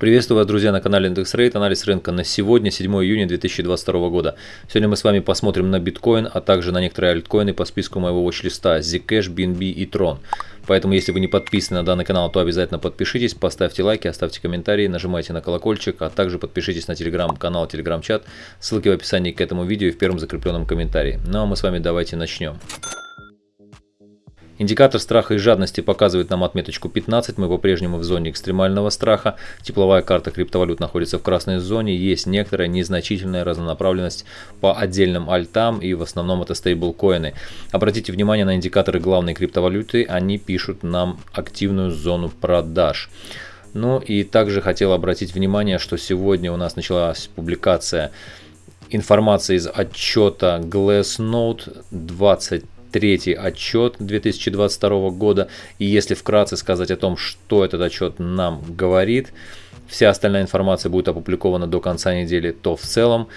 Приветствую вас, друзья, на канале IndexRate. Анализ рынка на сегодня, 7 июня 2022 года. Сегодня мы с вами посмотрим на биткоин, а также на некоторые альткоины по списку моего watch-листа Zcash, BNB и Tron. Поэтому, если вы не подписаны на данный канал, то обязательно подпишитесь, поставьте лайки, оставьте комментарии, нажимайте на колокольчик, а также подпишитесь на телеграм-канал, телеграм-чат. Ссылки в описании к этому видео и в первом закрепленном комментарии. Ну а мы с вами давайте начнем. Индикатор страха и жадности показывает нам отметочку 15, мы по-прежнему в зоне экстремального страха. Тепловая карта криптовалют находится в красной зоне, есть некоторая незначительная разнонаправленность по отдельным альтам и в основном это стейблкоины. Обратите внимание на индикаторы главной криптовалюты, они пишут нам активную зону продаж. Ну и также хотел обратить внимание, что сегодня у нас началась публикация информации из отчета Glassnode 20 третий отчет 2022 года. И если вкратце сказать о том, что этот отчет нам говорит, вся остальная информация будет опубликована до конца недели, то в целом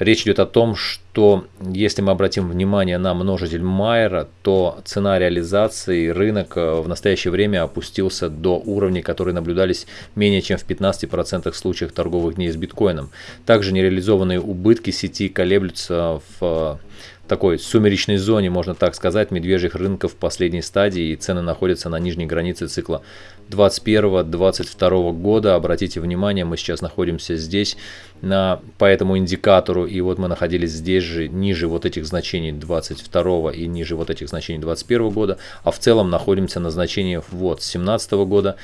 речь идет о том, что если мы обратим внимание на множитель Майера, то цена реализации рынок э, в настоящее время опустился до уровней, которые наблюдались менее чем в 15% случаях торговых дней с биткоином. Также нереализованные убытки сети колеблются в такой сумеречной зоне, можно так сказать, медвежьих рынков последней стадии, и цены находятся на нижней границе цикла 2021-2022 года. Обратите внимание, мы сейчас находимся здесь на, по этому индикатору, и вот мы находились здесь же, ниже вот этих значений 22 и ниже вот этих значений 2021 года, а в целом находимся на значениях вот 2017 года,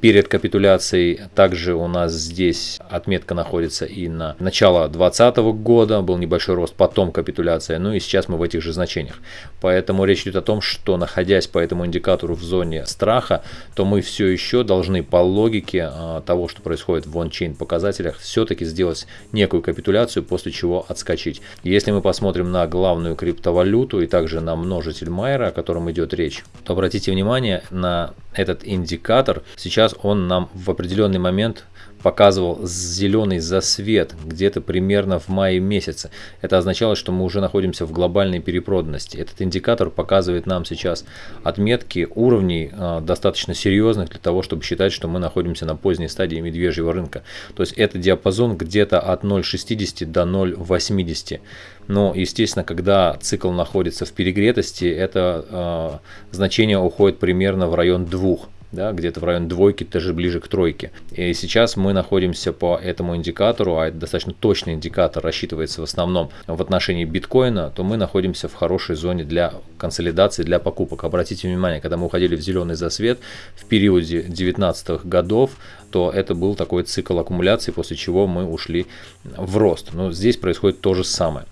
перед капитуляцией. Также у нас здесь отметка находится и на начало 2020 года, был небольшой рост, потом капитуляция, ну и сейчас мы в этих же значениях. Поэтому речь идет о том, что находясь по этому индикатору в зоне страха, то мы все еще должны по логике а, того, что происходит в ончейн показателях, все-таки сделать некую капитуляцию, после чего отскочить. Если мы посмотрим на главную криптовалюту и также на множитель Майера, о котором идет речь, то обратите внимание на этот индикатор. Сейчас сейчас он нам в определенный момент показывал зеленый засвет где-то примерно в мае месяце. Это означало, что мы уже находимся в глобальной перепроданности. Этот индикатор показывает нам сейчас отметки уровней э, достаточно серьезных для того, чтобы считать, что мы находимся на поздней стадии медвежьего рынка. То есть это диапазон где-то от 0,60 до 0,80. Но, естественно, когда цикл находится в перегретости, это э, значение уходит примерно в район 2 да, где-то в районе двойки, даже ближе к тройке. И сейчас мы находимся по этому индикатору, а это достаточно точный индикатор, рассчитывается в основном в отношении биткоина, то мы находимся в хорошей зоне для консолидации, для покупок. Обратите внимание, когда мы уходили в зеленый засвет в периоде 19 годов, то это был такой цикл аккумуляции, после чего мы ушли в рост. Но здесь происходит то же самое.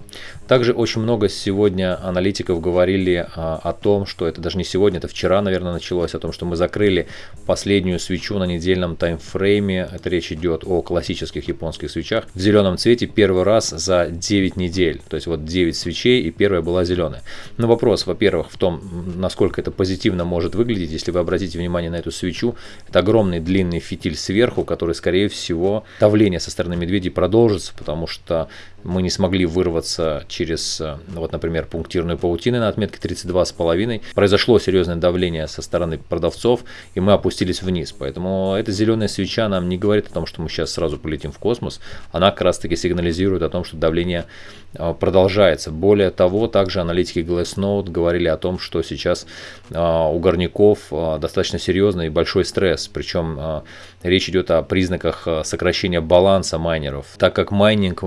Также очень много сегодня аналитиков говорили а, о том, что это даже не сегодня, это вчера, наверное, началось, о том, что мы закрыли последнюю свечу на недельном таймфрейме. Это речь идет о классических японских свечах. В зеленом цвете первый раз за 9 недель. То есть вот 9 свечей и первая была зеленая. Но вопрос, во-первых, в том, насколько это позитивно может выглядеть. Если вы обратите внимание на эту свечу, это огромный длинный фитиль сверху, который, скорее всего, давление со стороны медведей продолжится, потому что мы не смогли вырваться через, э, вот, например, пунктирную паутину на отметке 32,5. Произошло серьезное давление со стороны продавцов, и мы опустились вниз. Поэтому эта зеленая свеча нам не говорит о том, что мы сейчас сразу полетим в космос. Она как раз таки сигнализирует о том, что давление э, продолжается. Более того, также аналитики Glassnode говорили о том, что сейчас э, у горняков достаточно серьезный и большой стресс. Причем речь идет о признаках сокращения баланса майнеров. Так как майнинг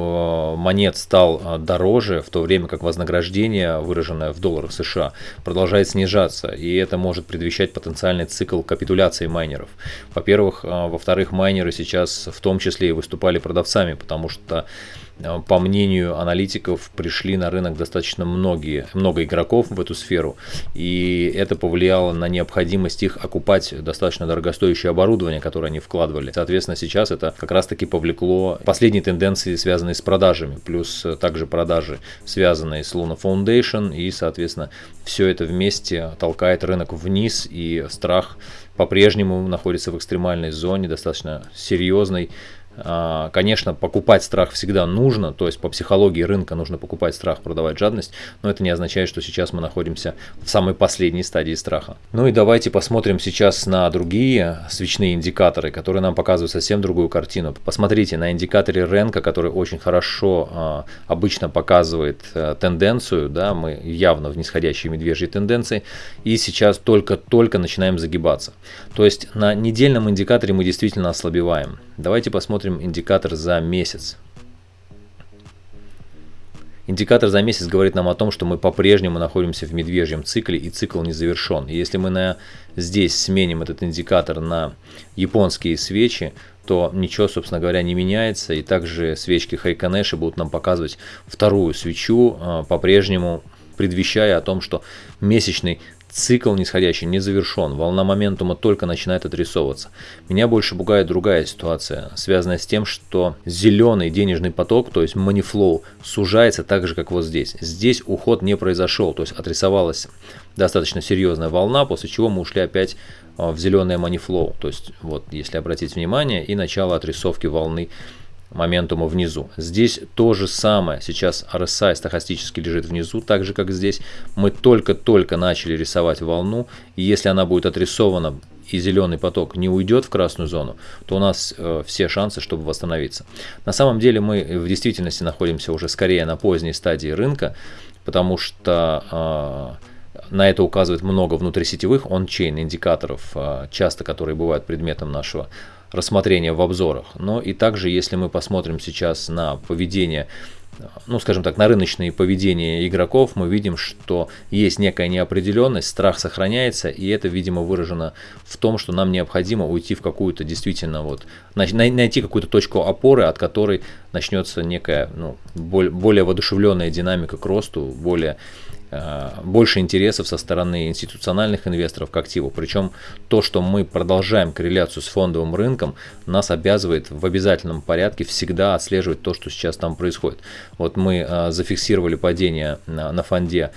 монет стал а, дороже, в то время как вознаграждение, выраженное в долларах США, продолжает снижаться, и это может предвещать потенциальный цикл капитуляции майнеров. Во-первых, а, во-вторых, майнеры сейчас в том числе и выступали продавцами, потому что Э, по мнению аналитиков, пришли на рынок достаточно многие, много игроков в эту сферу, и это повлияло на необходимость их окупать достаточно дорогостоящее оборудование, которое они вкладывали. Соответственно, сейчас это как раз-таки повлекло последние тенденции, связанные с продажами, плюс также продажи, связанные с Luna Foundation, и, соответственно, все это вместе толкает рынок вниз, и страх по-прежнему находится в экстремальной зоне, достаточно серьезной, конечно, покупать страх всегда нужно, то есть по психологии рынка нужно покупать страх, продавать жадность, но это не означает, что сейчас мы находимся в самой последней стадии страха. Ну и давайте посмотрим сейчас на другие свечные индикаторы, которые нам показывают совсем другую картину. Посмотрите на индикаторе рынка, который очень хорошо а, обычно показывает а, тенденцию, да, мы явно в нисходящей медвежьей тенденции, и сейчас только-только начинаем загибаться. То есть на недельном индикаторе мы действительно ослабеваем. Давайте посмотрим индикатор за месяц. Индикатор за месяц говорит нам о том, что мы по-прежнему находимся в медвежьем цикле и цикл не завершен. Если мы на, здесь сменим этот индикатор на японские свечи, то ничего, собственно говоря, не меняется. И также свечки Хайканеши будут нам показывать вторую свечу, а, по-прежнему предвещая о том, что месячный Цикл нисходящий не завершен, волна моментума только начинает отрисовываться. Меня больше пугает другая ситуация, связанная с тем, что зеленый денежный поток, то есть money flow, сужается так же, как вот здесь. Здесь уход не произошел, то есть отрисовалась достаточно серьезная волна, после чего мы ушли опять а, в зеленое money flow. То есть вот, если обратить внимание, и начало отрисовки волны моментума внизу. Здесь то же самое. Сейчас RSI стахастически лежит внизу, так же как здесь. Мы только-только начали рисовать волну, и если она будет отрисована и зеленый поток не уйдет в красную зону, то у нас э, все шансы, чтобы восстановиться. На самом деле мы в действительности находимся уже скорее на поздней стадии рынка, потому что э, на это указывает много внутрисетевых он-чейн индикаторов, э, часто которые бывают предметом нашего рассмотрения в обзорах. Но и также, если мы посмотрим сейчас на поведение ну, скажем так, на рыночные поведения игроков, мы видим, что есть некая неопределенность, страх сохраняется, и это, видимо, выражено в том, что нам необходимо уйти в какую-то действительно вот, найти какую-то точку опоры, от которой начнется некая, ну, более воодушевленная динамика к росту, более больше интересов со стороны институциональных инвесторов к активу. Причем то, что мы продолжаем корреляцию с фондовым рынком, нас обязывает в обязательном порядке всегда отслеживать то, что сейчас там происходит. Вот мы э, зафиксировали падение на, на фонде,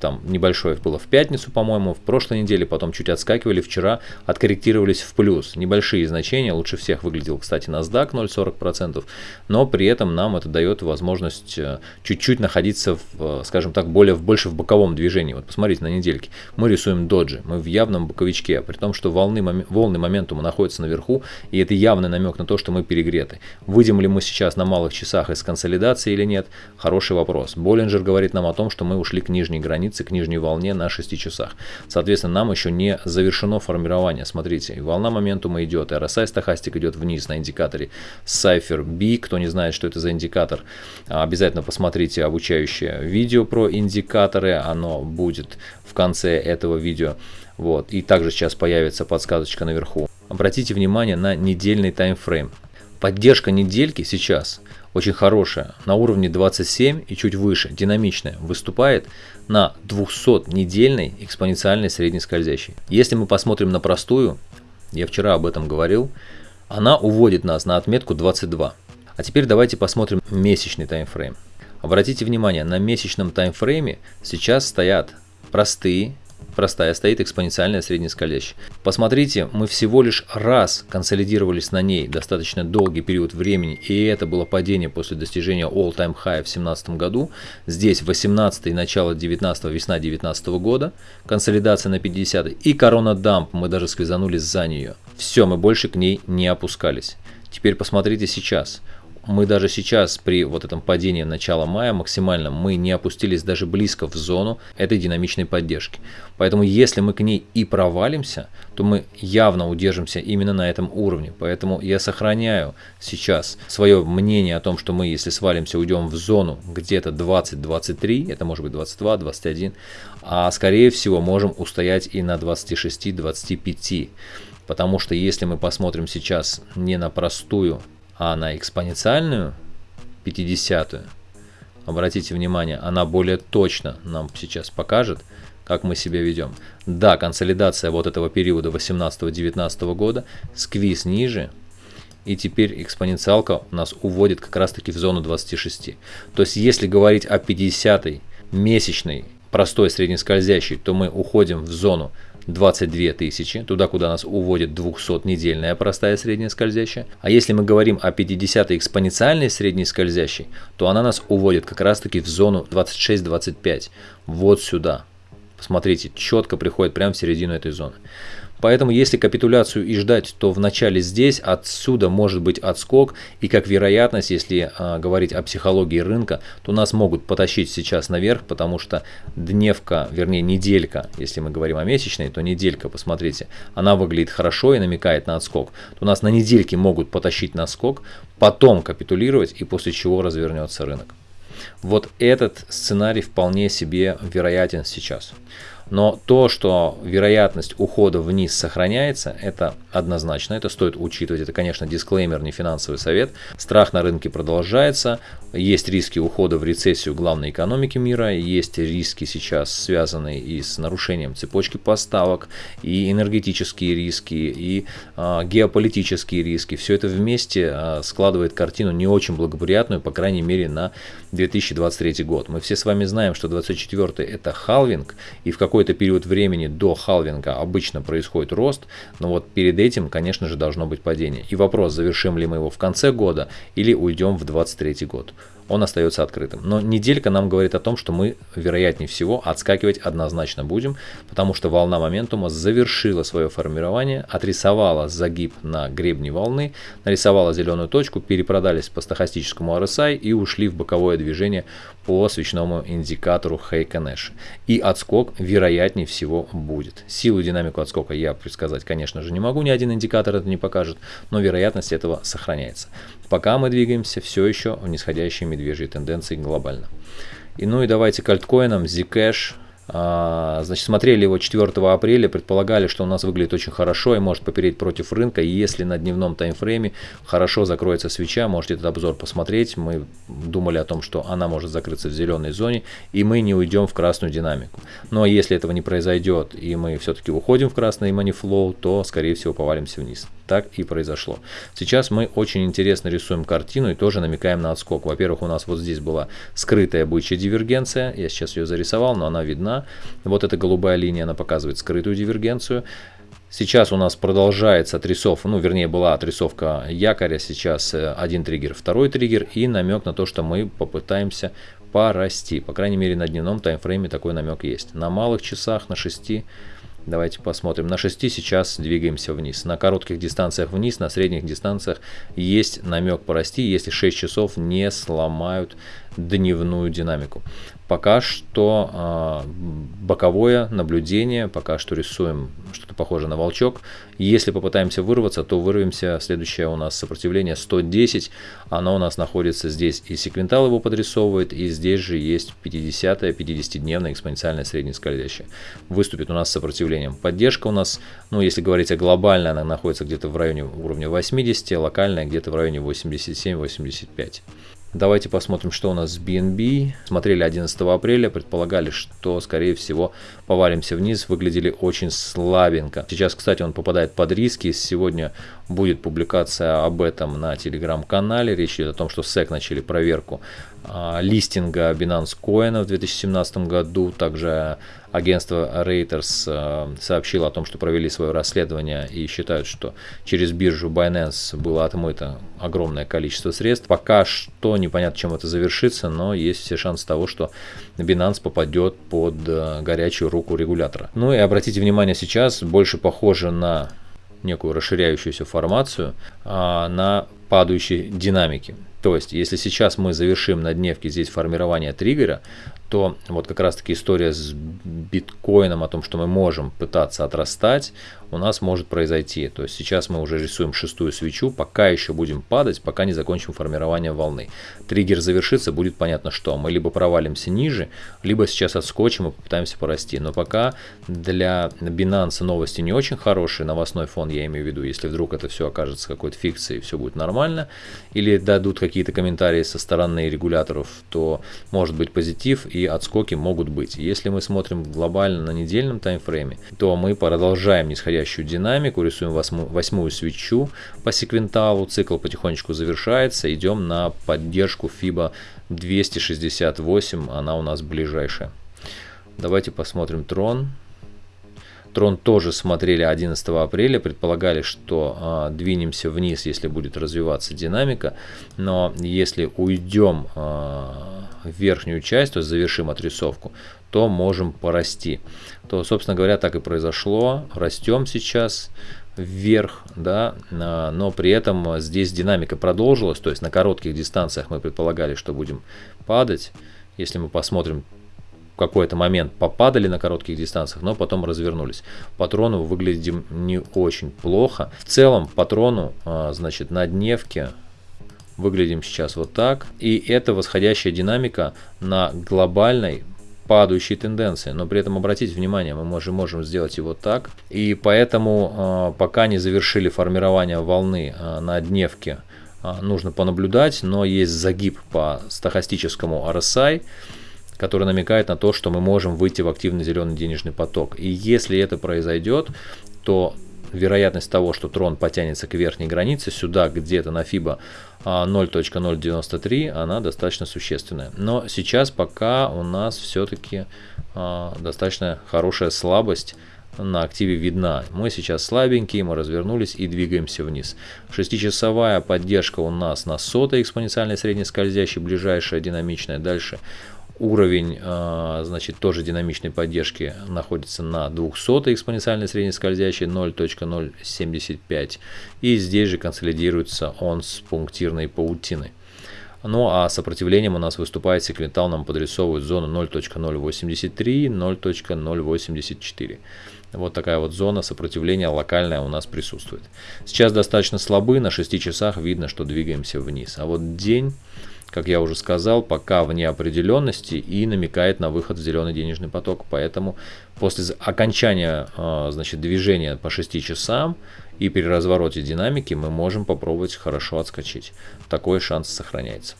там небольшое было в пятницу, по-моему, в прошлой неделе, потом чуть отскакивали, вчера откорректировались в плюс. Небольшие значения, лучше всех выглядел, кстати, NASDAQ 0,40%, но при этом нам это дает возможность э, чуть-чуть находиться, в, скажем так, более, больше в боковом движении. Вот посмотрите на недельке. Мы рисуем доджи, мы в явном боковичке, при том, что волны, волны моментума находятся наверху, и это явный намек на то, что мы перегреты. Выйдем ли мы сейчас на малых часах из консолидации или нет? Хороший вопрос. Боллинджер говорит нам о том, что мы ушли к нижней границе, к нижней волне на 6 часах. Соответственно, нам еще не завершено формирование. Смотрите, волна моментума идет, RSI стахастик идет вниз на индикаторе Cypher B. Кто не знает, что это за индикатор, обязательно посмотрите обучающее видео про индикатор старое, оно будет в конце этого видео. Вот. И также сейчас появится подсказочка наверху. Обратите внимание на недельный таймфрейм. Поддержка недельки сейчас очень хорошая, на уровне 27 и чуть выше, динамичная, выступает на 200-недельной экспоненциальной средней скользящей. Если мы посмотрим на простую, я вчера об этом говорил, она уводит нас на отметку 22. А теперь давайте посмотрим месячный таймфрейм. Обратите внимание, на месячном таймфрейме сейчас стоят простые, простая стоит экспоненциальная среднескользящая. Посмотрите, мы всего лишь раз консолидировались на ней достаточно долгий период времени, и это было падение после достижения all-time high в 2017 году. Здесь 18 и начало 19 весна 19 года, консолидация на 50 и корона дамп, мы даже сквизанулись за нее. Все, мы больше к ней не опускались. Теперь посмотрите сейчас мы даже сейчас при вот этом падении начала мая максимально мы не опустились даже близко в зону этой динамичной поддержки. Поэтому если мы к ней и провалимся, то мы явно удержимся именно на этом уровне. Поэтому я сохраняю сейчас свое мнение о том, что мы если свалимся уйдем в зону где-то 20-23, это может быть 22-21, а скорее всего можем устоять и на 26-25. Потому что если мы посмотрим сейчас не на простую а на экспоненциальную 50 обратите внимание, она более точно нам сейчас покажет, как мы себя ведем. Да, консолидация вот этого периода 18-19 года, сквиз ниже, и теперь экспоненциалка нас уводит как раз таки в зону 26. То есть если говорить о 50 месячной простой среднескользящей, то мы уходим в зону 22 тысячи, туда, куда нас уводит 200-недельная простая средняя скользящая. А если мы говорим о 50-й экспоненциальной средней скользящей, то она нас уводит как раз-таки в зону 26-25, вот сюда. Посмотрите, четко приходит прямо в середину этой зоны. Поэтому если капитуляцию и ждать, то в начале здесь, отсюда может быть отскок. И как вероятность, если а, говорить о психологии рынка, то нас могут потащить сейчас наверх, потому что дневка, вернее неделька, если мы говорим о месячной, то неделька, посмотрите, она выглядит хорошо и намекает на отскок. То нас на недельке могут потащить на скок, потом капитулировать и после чего развернется рынок. Вот этот сценарий вполне себе вероятен сейчас. Но то, что вероятность ухода вниз сохраняется, это однозначно, это стоит учитывать. Это, конечно, дисклеймер, не финансовый совет. Страх на рынке продолжается, есть риски ухода в рецессию главной экономики мира, есть риски сейчас связанные и с нарушением цепочки поставок, и энергетические риски, и э, геополитические риски. Все это вместе э, складывает картину не очень благоприятную, по крайней мере, на 2023 год. Мы все с вами знаем, что 2024 это халвинг, и в какой-то период времени до халвинга обычно происходит рост, но вот перед этим, конечно же, должно быть падение. И вопрос, завершим ли мы его в конце года или уйдем в 2023 год он остается открытым. Но неделька нам говорит о том, что мы, вероятнее всего, отскакивать однозначно будем, потому что волна моментума завершила свое формирование, отрисовала загиб на гребне волны, нарисовала зеленую точку, перепродались по стохастическому RSI и ушли в боковое движение по свечному индикатору Nash. И отскок, вероятнее всего, будет. Силу динамику отскока я предсказать, конечно же, не могу, ни один индикатор это не покажет, но вероятность этого сохраняется. Пока мы двигаемся все еще в нисходящей медвежьей тенденции глобально. И ну и давайте к альткоинам. Zcash значит, смотрели его 4 апреля, предполагали, что у нас выглядит очень хорошо и может попереть против рынка. И если на дневном таймфрейме хорошо закроется свеча, можете этот обзор посмотреть. Мы думали о том, что она может закрыться в зеленой зоне, и мы не уйдем в красную динамику. Но если этого не произойдет, и мы все-таки уходим в красный money flow, то, скорее всего, повалимся вниз. Так и произошло. Сейчас мы очень интересно рисуем картину и тоже намекаем на отскок. Во-первых, у нас вот здесь была скрытая бычья дивергенция. Я сейчас ее зарисовал, но она видна вот эта голубая линия, она показывает скрытую дивергенцию. Сейчас у нас продолжается отрисовка, ну вернее была отрисовка якоря, сейчас э, один триггер, второй триггер и намек на то, что мы попытаемся порасти. По крайней мере на дневном таймфрейме такой намек есть. На малых часах, на 6 Давайте посмотрим. На 6 сейчас двигаемся вниз. На коротких дистанциях вниз, на средних дистанциях есть намек порасти, если 6 часов не сломают дневную динамику. Пока что э, боковое наблюдение, пока что рисуем что-то похожее на волчок. Если попытаемся вырваться, то вырвемся. Следующее у нас сопротивление 110. Оно у нас находится здесь и секвентал его подрисовывает, и здесь же есть 50-я, 50-дневная экспоненциальная среднескользящая. Выступит у нас сопротивлением. Поддержка у нас, ну если говорить о глобальной, она находится где-то в районе уровня 80, локальная где-то в районе 87-85. Давайте посмотрим, что у нас с BNB. Смотрели 11 апреля, предполагали, что, скорее всего, повалимся вниз. Выглядели очень слабенько. Сейчас, кстати, он попадает под риски. Сегодня будет публикация об этом на телеграм-канале. Речь идет о том, что SEC начали проверку а, листинга Binance Coin в 2017 году. Также агентство Reuters а, сообщило о том, что провели свое расследование и считают, что через биржу Binance было отмыто огромное количество средств. Пока что непонятно, чем это завершится, но есть все шансы того, что Binance попадет под а, горячую руку регулятора. Ну и обратите внимание, сейчас больше похоже на некую расширяющуюся формацию а, на падающей динамике. То есть, если сейчас мы завершим на дневке здесь формирование триггера, то вот как раз таки история с биткоином о том, что мы можем пытаться отрастать, у нас может произойти. То есть сейчас мы уже рисуем шестую свечу, пока еще будем падать, пока не закончим формирование волны. Триггер завершится, будет понятно что. Мы либо провалимся ниже, либо сейчас отскочим и попытаемся порасти. Но пока для Binance новости не очень хорошие, новостной фон я имею в виду, если вдруг это все окажется какой-то фикцией, все будет нормально, или дадут какие-то комментарии со стороны регуляторов, то может быть позитив и отскоки могут быть. Если мы смотрим глобально на недельном таймфрейме, то мы продолжаем нисходящую динамику, рисуем восьмую, восьмую свечу по секвенталу, цикл потихонечку завершается, идем на поддержку FIBA 268, она у нас ближайшая. Давайте посмотрим трон. Трон тоже смотрели 11 апреля, предполагали, что э, двинемся вниз, если будет развиваться динамика, но если уйдем э, в верхнюю часть, то есть завершим отрисовку, то можем порасти. То, собственно говоря, так и произошло. Растем сейчас вверх, да, но при этом здесь динамика продолжилась, то есть на коротких дистанциях мы предполагали, что будем падать. Если мы посмотрим какой-то момент попадали на коротких дистанциях, но потом развернулись. Патрону выглядим не очень плохо. В целом патрону, а, значит, на дневке выглядим сейчас вот так. И это восходящая динамика на глобальной падающей тенденции. Но при этом обратите внимание, мы можем, можем сделать его так. И поэтому э, пока не завершили формирование волны э, на дневке, нужно понаблюдать. Но есть загиб по стахастическому RSI, который намекает на то, что мы можем выйти в активный зеленый денежный поток. И если это произойдет, то вероятность того, что трон потянется к верхней границе, сюда где-то на FIBA 0.093, она достаточно существенная. Но сейчас пока у нас все-таки а, достаточно хорошая слабость на активе видна. Мы сейчас слабенькие, мы развернулись и двигаемся вниз. Шестичасовая поддержка у нас на сотой экспоненциальной среднескользящей, ближайшая динамичная. Дальше Уровень, а, значит, тоже динамичной поддержки находится на 200 экспоненциальной среднескользящей 0.075. И здесь же консолидируется он с пунктирной паутиной. Ну а сопротивлением у нас выступает секвентал, нам подрисовывает зону 0.083, 0.084. Вот такая вот зона сопротивления локальная у нас присутствует. Сейчас достаточно слабы, на 6 часах видно, что двигаемся вниз. А вот день как я уже сказал, пока в неопределенности и намекает на выход в зеленый денежный поток. Поэтому после окончания а, значит, движения по 6 часам и при развороте динамики мы можем попробовать хорошо отскочить. Такой шанс сохраняется.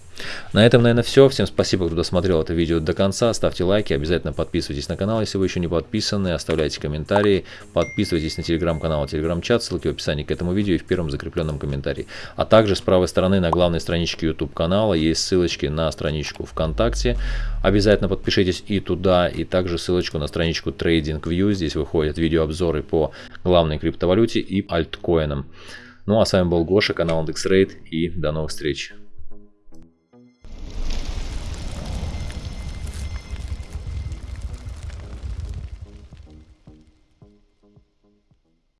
На этом, наверное, все. Всем спасибо, кто досмотрел это видео до конца. Ставьте лайки, обязательно подписывайтесь на канал, если вы еще не подписаны. Оставляйте комментарии, подписывайтесь на телеграм-канал, телеграм-чат, ссылки в описании к этому видео и в первом закрепленном комментарии. А также с правой стороны на главной страничке YouTube канала есть ссылочки на страничку ВКонтакте. Обязательно подпишитесь и туда, и также ссылочку на страничку TradingView. Здесь выходят видеообзоры по главной криптовалюте и альткоинам. Ну а с вами был Гоша, канал IndexRate и до новых встреч.